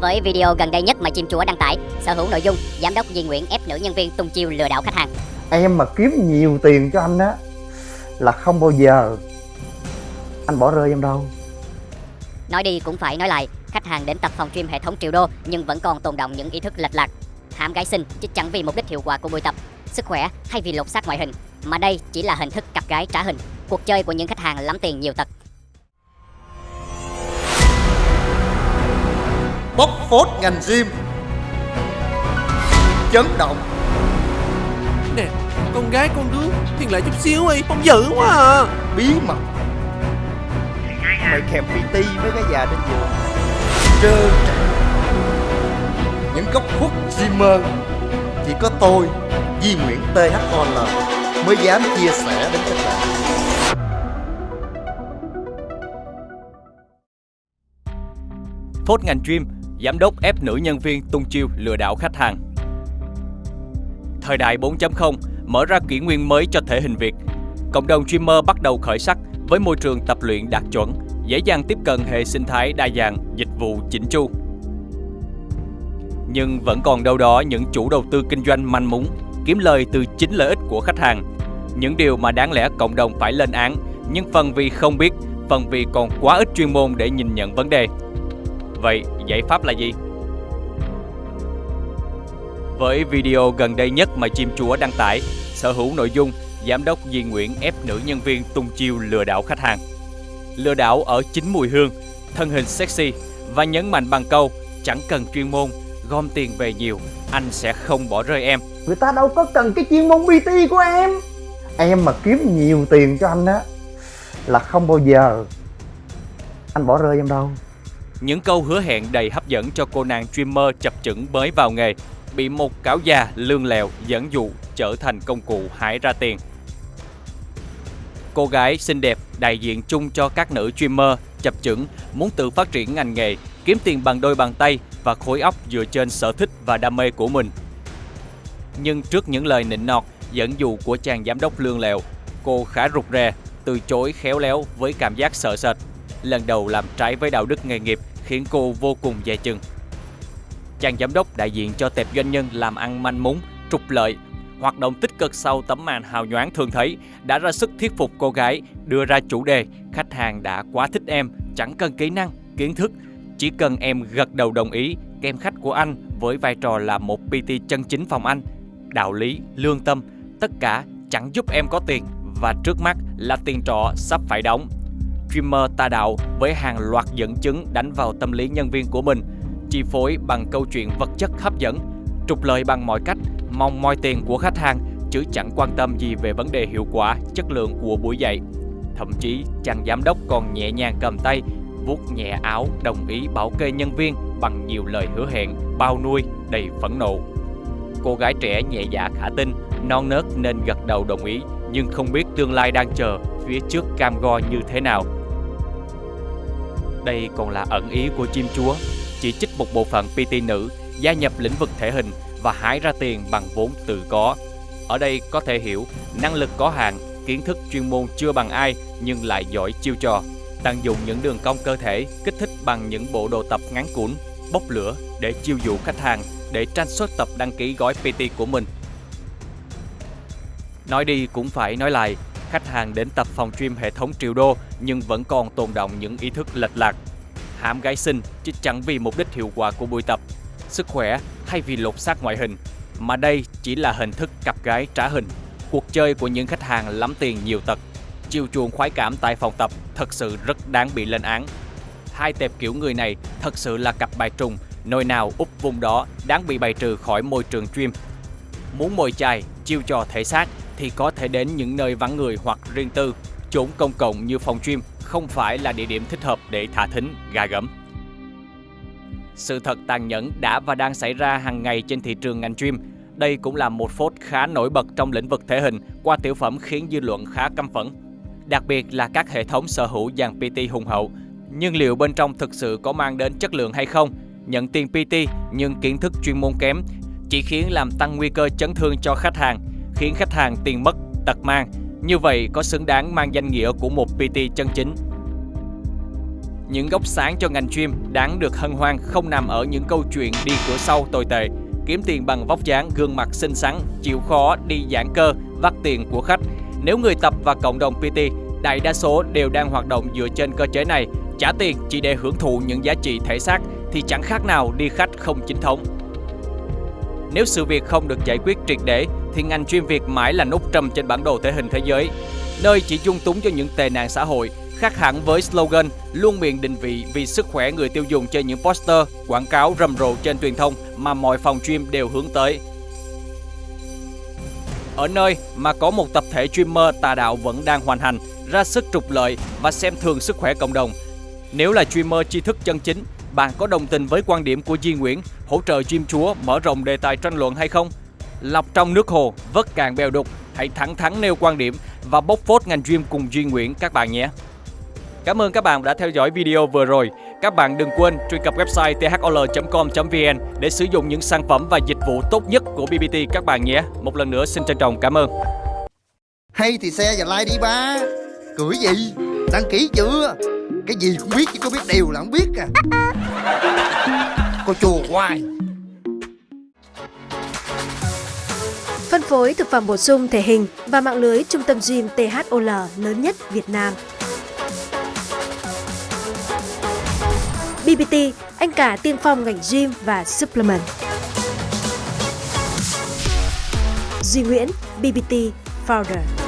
Với video gần đây nhất mà chim chúa đăng tải, sở hữu nội dung giám đốc Di Nguyễn ép nữ nhân viên tung chiêu lừa đảo khách hàng. Em mà kiếm nhiều tiền cho anh á là không bao giờ anh bỏ rơi em đâu. Nói đi cũng phải nói lại, khách hàng đến tập phòng gym hệ thống triệu đô nhưng vẫn còn tồn động những ý thức lệch lạc. Hãm gái xinh chứ chẳng vì mục đích hiệu quả của buổi tập, sức khỏe hay vì lột xác ngoại hình, mà đây chỉ là hình thức cặp gái trả hình, cuộc chơi của những khách hàng lắm tiền nhiều tật. Bóc phốt ngành gym. Chấn động. Nè, con gái con đứa Thiên lại chút xíu đi, không dữ quá à. Bí mật. Mày kèm PT với cái già trên giường. Trơ trẽn những góc khuất gymmer chỉ có tôi Di Nguyễn THOL mới dám chia sẻ đến các bạn. Phốt ngành gym, giám đốc ép nữ nhân viên tung chiêu lừa đảo khách hàng. Thời đại 4.0 mở ra kỷ nguyên mới cho thể hình Việt. Cộng đồng streamer bắt đầu khởi sắc với môi trường tập luyện đạt chuẩn, dễ dàng tiếp cận hệ sinh thái đa dạng, dịch vụ chỉnh chu. Nhưng vẫn còn đâu đó những chủ đầu tư kinh doanh manh mún, kiếm lời từ chính lợi ích của khách hàng. Những điều mà đáng lẽ cộng đồng phải lên án, nhưng phần vì không biết, phần vì còn quá ít chuyên môn để nhìn nhận vấn đề. Vậy giải pháp là gì? Với video gần đây nhất mà chim chúa đăng tải, sở hữu nội dung giám đốc Di Nguyễn ép nữ nhân viên tung chiêu lừa đảo khách hàng. Lừa đảo ở chính mùi hương, thân hình sexy và nhấn mạnh bằng câu chẳng cần chuyên môn, gom tiền về nhiều, anh sẽ không bỏ rơi em. Người ta đâu có cần cái chuyên môn PT của em. Em mà kiếm nhiều tiền cho anh á là không bao giờ anh bỏ rơi em đâu. Những câu hứa hẹn đầy hấp dẫn cho cô nàng streamer chập chững mới vào nghề bị một cáo già lương lèo dẫn dụ trở thành công cụ hái ra tiền. Cô gái xinh đẹp đại diện chung cho các nữ streamer chập chững muốn tự phát triển ngành nghề, kiếm tiền bằng đôi bàn tay và khối óc dựa trên sở thích và đam mê của mình. Nhưng trước những lời nịnh nọt, dẫn dụ của chàng giám đốc lương lèo, cô khá rụt rè, từ chối khéo léo với cảm giác sợ sệt. Lần đầu làm trái với đạo đức nghề nghiệp khiến cô vô cùng dè chừng. Chàng giám đốc đại diện cho tệp doanh nhân làm ăn manh mún, trục lợi, hoạt động tích cực sau tấm màn hào nhoáng thường thấy đã ra sức thuyết phục cô gái đưa ra chủ đề khách hàng đã quá thích em, chẳng cần kỹ năng, kiến thức, chỉ cần em gật đầu đồng ý kem khách của anh với vai trò là một PT chân chính phòng anh, đạo lý, lương tâm, tất cả chẳng giúp em có tiền và trước mắt là tiền trọ sắp phải đóng. Streamer tà đạo với hàng loạt dẫn chứng đánh vào tâm lý nhân viên của mình, chi phối bằng câu chuyện vật chất hấp dẫn, trục lợi bằng mọi cách, mong moi tiền của khách hàng chứ chẳng quan tâm gì về vấn đề hiệu quả, chất lượng của buổi dạy. Thậm chí chàng giám đốc còn nhẹ nhàng cầm tay, vuốt nhẹ áo đồng ý bảo kê nhân viên bằng nhiều lời hứa hẹn, bao nuôi đầy phẫn nộ. Cô gái trẻ nhẹ dạ khả tin, non nớt nên gật đầu đồng ý nhưng không biết tương lai đang chờ phía trước cam go như thế nào. Đây còn là ẩn ý của chim chúa, chỉ trích một bộ phận PT nữ gia nhập lĩnh vực thể hình và hái ra tiền bằng vốn tự có. Ở đây có thể hiểu năng lực có hạn, kiến thức chuyên môn chưa bằng ai nhưng lại giỏi chiêu trò. Tận dụng những đường cong cơ thể kích thích bằng những bộ đồ tập ngắn cuốn, bốc lửa để chiêu dụ khách hàng để tranh suất tập đăng ký gói PT của mình. Nói đi cũng phải nói lại, khách hàng đến tập phòng gym hệ thống triệu đô nhưng vẫn còn tồn động những ý thức lệch lạc. Hãm gái sinh chứ chẳng vì mục đích hiệu quả của buổi tập, sức khỏe hay vì lột xác ngoại hình, mà đây chỉ là hình thức cặp gái trả hình. Cuộc chơi của những khách hàng lắm tiền nhiều tật. Chiều chuộng khoái cảm tại phòng tập thật sự rất đáng bị lên án. Hai tệp kiểu người này thật sự là cặp bài trùng, nơi nào úp vùng đó đáng bị bài trừ khỏi môi trường gym. Muốn mồi chài, chiêu trò thể xác thì có thể đến những nơi vắng người hoặc riêng tư. Chốn công cộng như phòng gym không phải là địa điểm thích hợp để thả thính, gà gẫm. Sự thật tàn nhẫn đã và đang xảy ra hàng ngày trên thị trường ngành gym. Đây cũng là một phốt khá nổi bật trong lĩnh vực thể hình qua tiểu phẩm khiến dư luận khá căm phẫn. Đặc biệt là các hệ thống sở hữu dàn PT hùng hậu. Nhưng liệu bên trong thực sự có mang đến chất lượng hay không? Nhận tiền PT nhưng kiến thức chuyên môn kém chỉ khiến làm tăng nguy cơ chấn thương cho khách hàng, khiến khách hàng tiền mất, tật mang. Như vậy có xứng đáng mang danh nghĩa của một PT chân chính? những góc sáng cho ngành gym đáng được hân hoan không nằm ở những câu chuyện đi cửa sau tồi tệ, kiếm tiền bằng vóc dáng, gương mặt xinh xắn, chịu khó đi giãn cơ, vắt tiền của khách. Nếu người tập và cộng đồng PT, đại đa số đều đang hoạt động dựa trên cơ chế này, trả tiền chỉ để hưởng thụ những giá trị thể xác thì chẳng khác nào đi khách không chính thống. Nếu sự việc không được giải quyết triệt để thì ngành chuyên Việt mãi là nút trầm trên bản đồ thể hình thế giới, nơi chỉ dung túng cho những tệ nạn xã hội, khác hẳn với slogan luôn miệng định vị vì sức khỏe người tiêu dùng trên những poster, quảng cáo rầm rộ trên truyền thông mà mọi phòng gym đều hướng tới. Ở nơi mà có một tập thể streamer tà đạo vẫn đang hoàn hành, ra sức trục lợi và xem thường sức khỏe cộng đồng. Nếu là streamer tri thức chân chính, bạn có đồng tình với quan điểm của Di Nguyễn hỗ trợ gym chúa mở rộng đề tài tranh luận hay không? Lọc trong nước hồ, vớt cạn bèo đục, hãy thẳng thắn nêu quan điểm và bốc phốt ngành gym cùng Duy Nguyễn các bạn nhé. Cảm ơn các bạn đã theo dõi video vừa rồi. Các bạn đừng quên truy cập website thol.com.vn để sử dụng những sản phẩm và dịch vụ tốt nhất của BBT các bạn nhé. Một lần nữa xin trân trọng cảm ơn. Hay thì xe và like đi ba Cười gì Đăng ký chưa Cái gì cũng biết chứ có biết điều là không biết à Cô chùa hoài Phân phối thực phẩm bổ sung thể hình và mạng lưới trung tâm gym THOL lớn nhất Việt Nam. BBT, anh cả tiên phong ngành gym và supplement. Duy Nguyễn, BBT Founder.